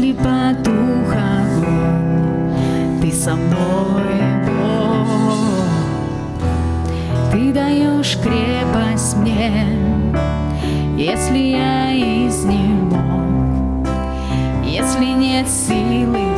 если потух огонь, Ты со мной, Бог. Ты даешь крепость мне, если я изнемог, Если нет силы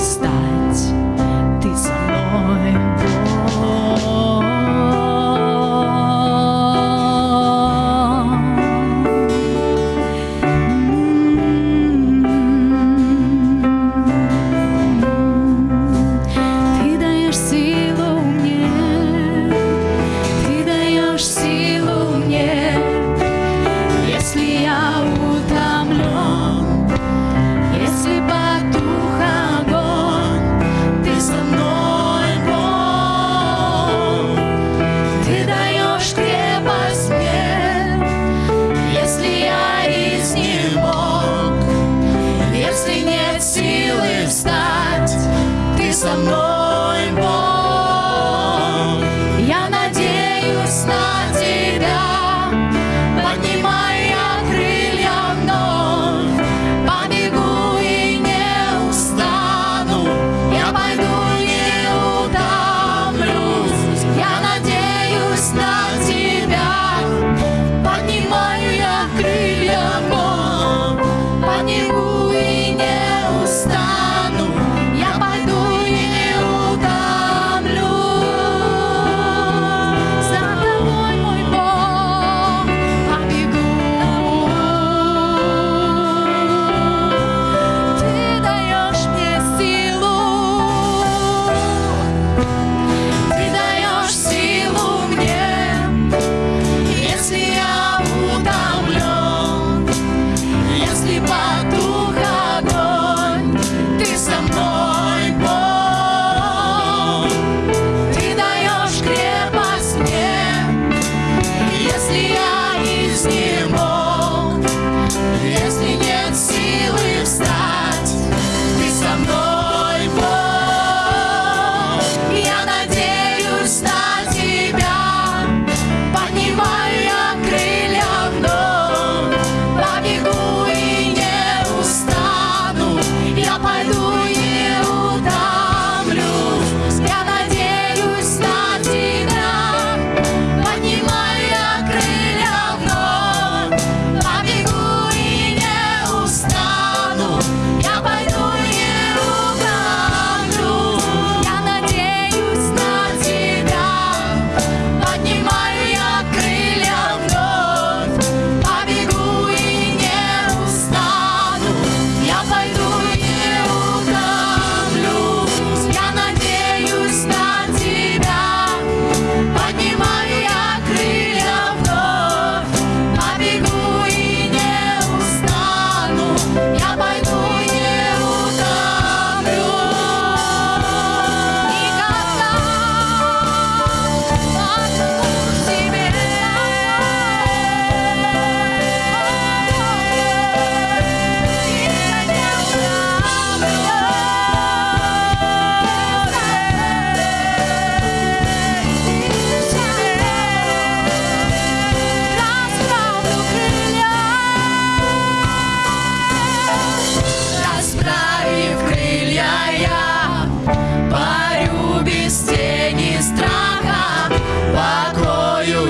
be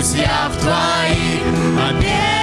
друзья в твои обеды.